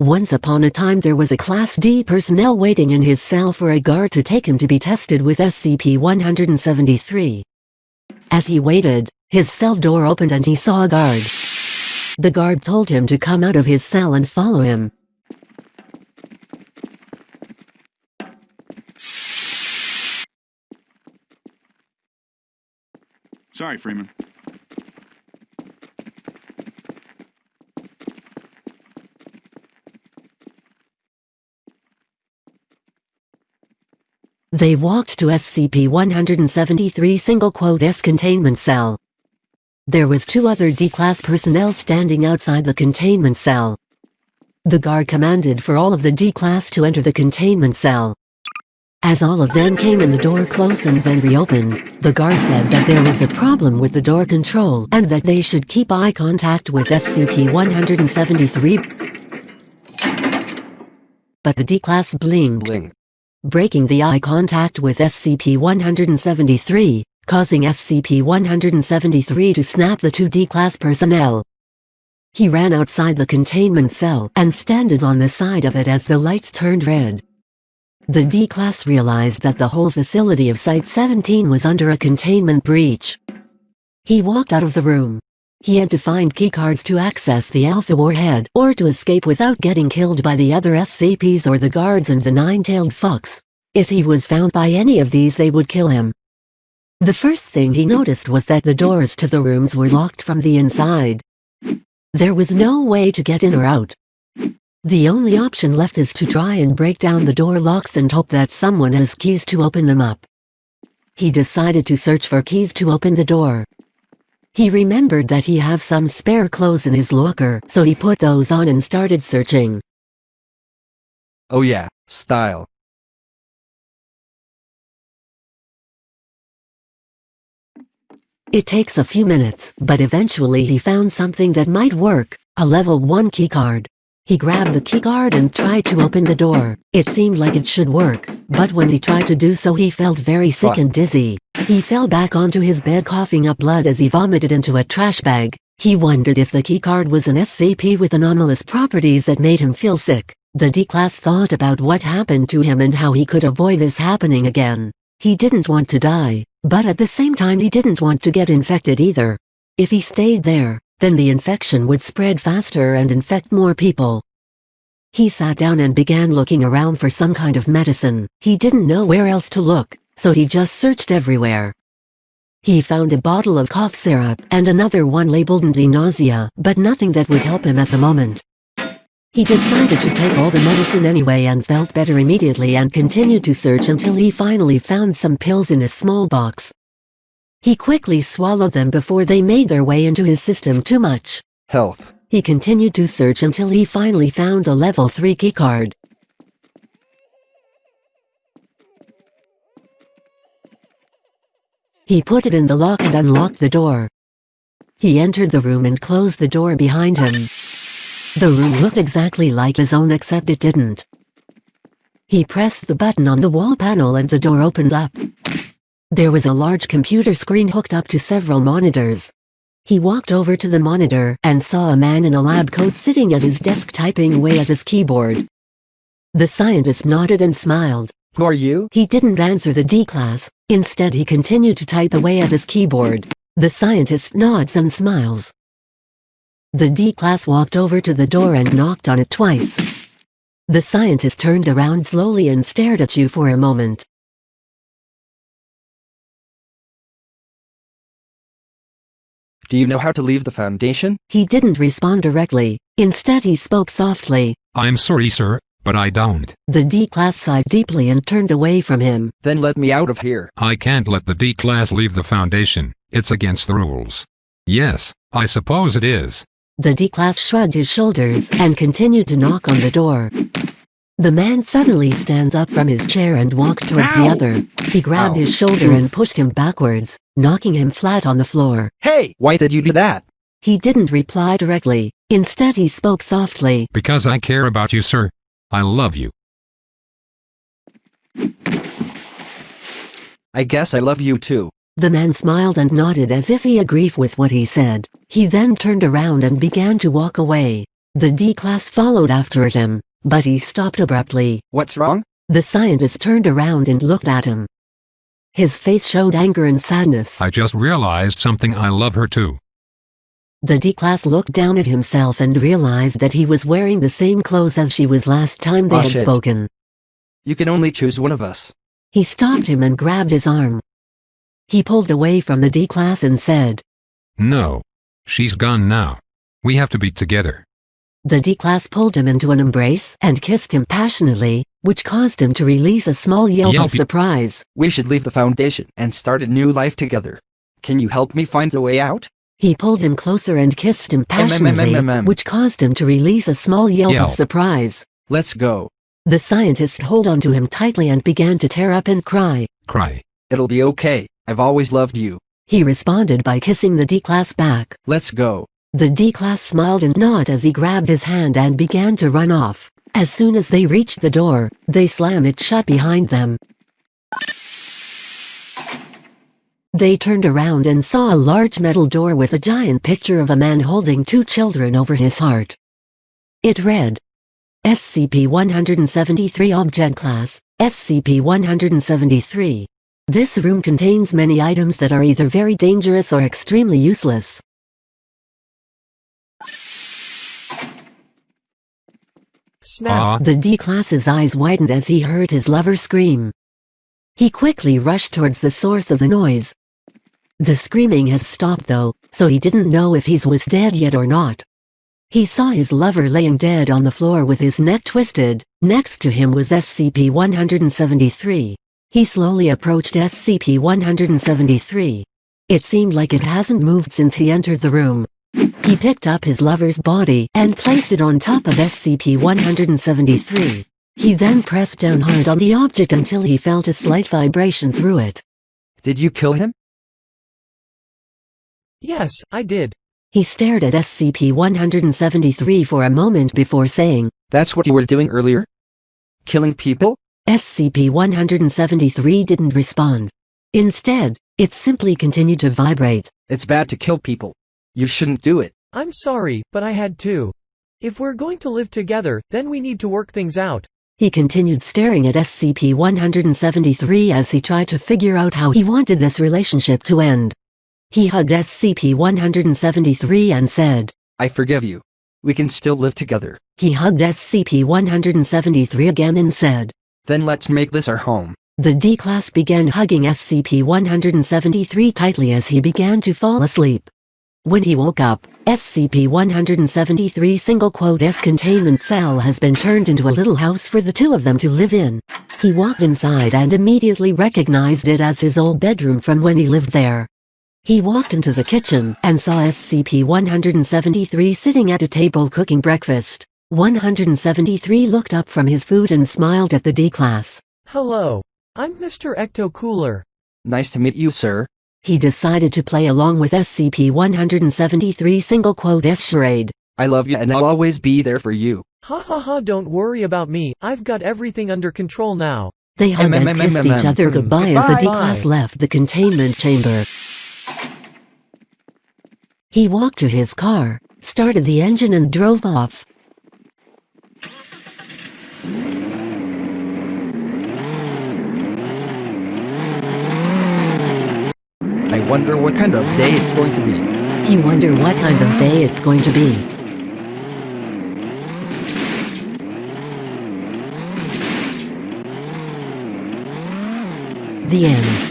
Once upon a time there was a Class D personnel waiting in his cell for a guard to take him to be tested with SCP-173. As he waited, his cell door opened and he saw a guard. The guard told him to come out of his cell and follow him. Sorry, Freeman. They walked to SCP-173 single quote S containment cell. There was two other D-class personnel standing outside the containment cell. The guard commanded for all of the D-class to enter the containment cell. As all of them came in the door closed and then reopened, the guard said that there was a problem with the door control and that they should keep eye contact with SCP-173. But the D-class blinked, Bling. Breaking the eye contact with SCP-173, causing SCP-173 to snap the two D-class personnel. He ran outside the containment cell and standed on the side of it as the lights turned red. The D-Class realized that the whole facility of Site-17 was under a containment breach. He walked out of the room. He had to find keycards to access the Alpha Warhead or to escape without getting killed by the other SCPs or the guards and the Nine-Tailed Fox. If he was found by any of these they would kill him. The first thing he noticed was that the doors to the rooms were locked from the inside. There was no way to get in or out. The only option left is to try and break down the door locks and hope that someone has keys to open them up. He decided to search for keys to open the door. He remembered that he have some spare clothes in his locker, so he put those on and started searching. Oh yeah, style. It takes a few minutes, but eventually he found something that might work, a level 1 keycard. He grabbed the keycard and tried to open the door. It seemed like it should work, but when he tried to do so he felt very sick and dizzy. He fell back onto his bed coughing up blood as he vomited into a trash bag. He wondered if the keycard was an SCP with anomalous properties that made him feel sick. The D-Class thought about what happened to him and how he could avoid this happening again. He didn't want to die, but at the same time he didn't want to get infected either. If he stayed there, then the infection would spread faster and infect more people. He sat down and began looking around for some kind of medicine. He didn't know where else to look, so he just searched everywhere. He found a bottle of cough syrup and another one labeled anti-nausea, but nothing that would help him at the moment. He decided to take all the medicine anyway and felt better immediately and continued to search until he finally found some pills in a small box. He quickly swallowed them before they made their way into his system too much. Health. He continued to search until he finally found a level 3 keycard. He put it in the lock and unlocked the door. He entered the room and closed the door behind him. The room looked exactly like his own except it didn't. He pressed the button on the wall panel and the door opened up. There was a large computer screen hooked up to several monitors. He walked over to the monitor and saw a man in a lab coat sitting at his desk typing away at his keyboard. The scientist nodded and smiled. Who are you? He didn't answer the D-class. Instead he continued to type away at his keyboard. The scientist nods and smiles. The D-class walked over to the door and knocked on it twice. The scientist turned around slowly and stared at you for a moment. Do you know how to leave the Foundation? He didn't respond directly. Instead he spoke softly. I'm sorry, sir, but I don't. The D-class sighed deeply and turned away from him. Then let me out of here. I can't let the D-Class leave the Foundation. It's against the rules. Yes, I suppose it is. The D-class shrugged his shoulders and continued to knock on the door. The man suddenly stands up from his chair and walks towards the other. He grabbed Ow. his shoulder and pushed him backwards, knocking him flat on the floor. Hey! Why did you do that? He didn't reply directly. Instead he spoke softly. Because I care about you, sir. I love you. I guess I love you too. The man smiled and nodded as if he agreed with what he said. He then turned around and began to walk away. The D-class followed after him, but he stopped abruptly. What's wrong? The scientist turned around and looked at him. His face showed anger and sadness. I just realized something I love her too. The D-class looked down at himself and realized that he was wearing the same clothes as she was last time they Oh, had shit. spoken. You can only choose one of us. He stopped him and grabbed his arm. He pulled away from the D-class and said, No. She's gone now. We have to be together. The D-class pulled him into an embrace and kissed him passionately, which caused him to release a small yelp Yelp. of surprise. We should leave the Foundation and start a new life together. Can you help me find a way out? He pulled him closer and kissed him mm, mm, passionately, mm. which caused him to release a small yelp Yelp. of surprise. Let's go. The scientist held onto him tightly and began to tear up and cry. Cry. It'll be okay. I've always loved you. He responded by kissing the D-class back. Let's go. The D-class smiled and nodded as he grabbed his hand and began to run off. As soon as they reached the door, they slammed it shut behind them. They turned around and saw a large metal door with a giant picture of a man holding two children over his heart. It read, SCP-173 Object Class, SCP-173. This room contains many items that are either very dangerous or extremely useless. Snap. The D-class's eyes widened as he heard his lover scream. He quickly rushed towards the source of the noise. The screaming has stopped though, so he didn't know if he was dead yet or not. He saw his lover laying dead on the floor with his neck twisted. Next to him was SCP-173. He slowly approached SCP-173. It seemed like it hasn't moved since he entered the room. He picked up his lover's body and placed it on top of SCP-173. He then pressed down hard on the object until he felt a slight vibration through it. Did you kill him? Yes, I did. He stared at SCP-173 for a moment before saying, That's what you were doing earlier? Killing people? SCP-173 didn't respond. Instead, it simply continued to vibrate. It's bad to kill people. You shouldn't do it. I'm sorry, but I had to. If we're going to live together, then we need to work things out. He continued staring at SCP-173 as he tried to figure out how he wanted this relationship to end. He hugged SCP-173 and said, I forgive you. We can still live together. he hugged SCP-173 again and said, Then let's make this our home. The D-Class began hugging SCP-173 tightly as he began to fall asleep. When he woke up, SCP-173 single quote S containment cell has been turned into a little house for the two of them to live in. He walked inside and immediately recognized it as his old bedroom from when he lived there. He walked into the kitchen and saw SCP-173 sitting at a table cooking breakfast. 173 looked up from his food and smiled at the D-Class. Hello. I'm Mr. Ecto Cooler. Nice to meet you, sir. He decided to play along with SCP-173 single quote S charade. I love you and I'll always be there for you. Ha ha ha don't worry about me, I've got everything under control now. They hugged and kissed each other goodbye as the D-Class left the containment chamber. He walked to his car, started the engine and drove off. Wonder what kind of day it's going to be. He wonder what kind of day it's going to be. The end.